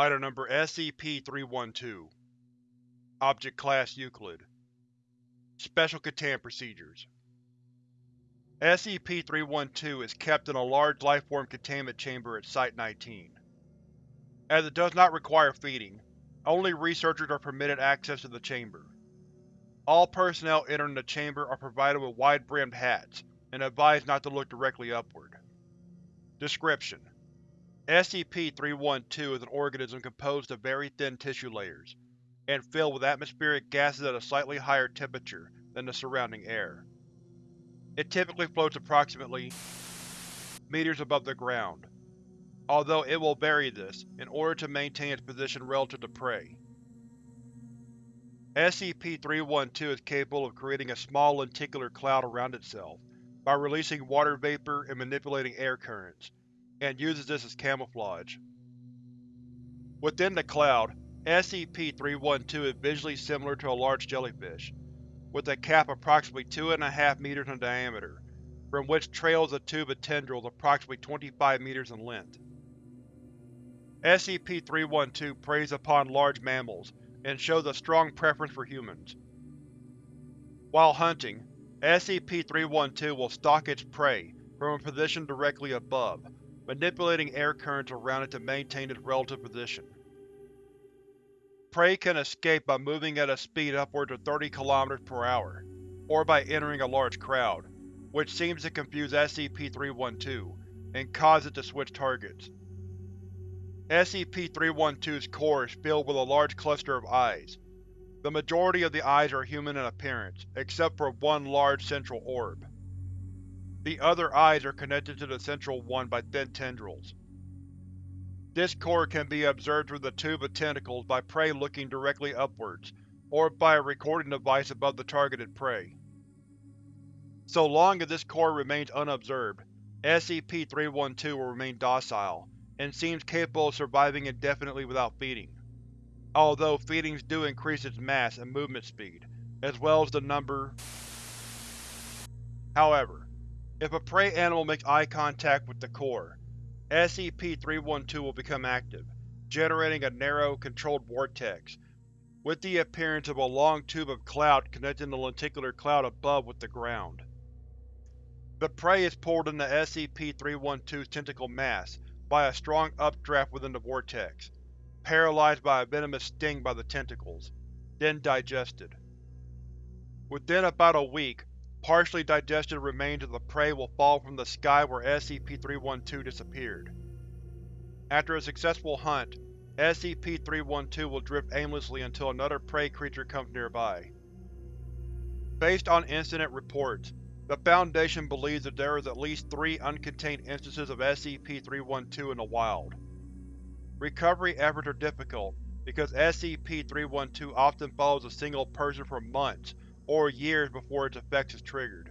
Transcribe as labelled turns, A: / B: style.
A: Item Number SCP-312 Object Class Euclid Special Containment Procedures SCP-312 is kept in a large lifeform containment chamber at Site-19. As it does not require feeding, only researchers are permitted access to the chamber. All personnel entering the chamber are provided with wide-brimmed hats, and advised not to look directly upward. Description: SCP-312 is an organism composed of very thin tissue layers, and filled with atmospheric gases at a slightly higher temperature than the surrounding air. It typically floats approximately meters above the ground, although it will vary this in order to maintain its position relative to prey. SCP-312 is capable of creating a small lenticular cloud around itself by releasing water vapor and manipulating air currents, and uses this as camouflage. Within the cloud, SCP-312 is visually similar to a large jellyfish, with a cap approximately two and a half meters in diameter, from which trails a tube of tendrils approximately 25 meters in length. SCP-312 preys upon large mammals, and shows a strong preference for humans. While hunting, SCP-312 will stalk its prey from a position directly above, manipulating air currents around it to maintain its relative position. Prey can escape by moving at a speed upwards of 30 km per hour, or by entering a large crowd, which seems to confuse SCP-312 and cause it to switch targets. SCP-312's core is filled with a large cluster of eyes. The majority of the eyes are human in appearance, except for one large central orb. The other eyes are connected to the central one by thin tendrils. This core can be observed through the tube of tentacles by prey looking directly upwards, or by a recording device above the targeted prey. So long as this core remains unobserved, SCP-312 will remain docile, and seems capable of surviving indefinitely without feeding, although feedings do increase its mass and movement speed, as well as the number. However, if a prey animal makes eye contact with the core, SCP-312 will become active, generating a narrow, controlled vortex, with the appearance of a long tube of cloud connecting the lenticular cloud above with the ground. The prey is pulled into SCP-312's tentacle mass by a strong updraft within the vortex, paralyzed by a venomous sting by the tentacles, then digested. Within about a week, partially digested remains of the prey will fall from the sky where SCP-312 disappeared. After a successful hunt, SCP-312 will drift aimlessly until another prey creature comes nearby. Based on incident reports, the Foundation believes that there is at least three uncontained instances of SCP-312 in the wild. Recovery efforts are difficult because SCP-312 often follows a single person for months or years before its effects is triggered.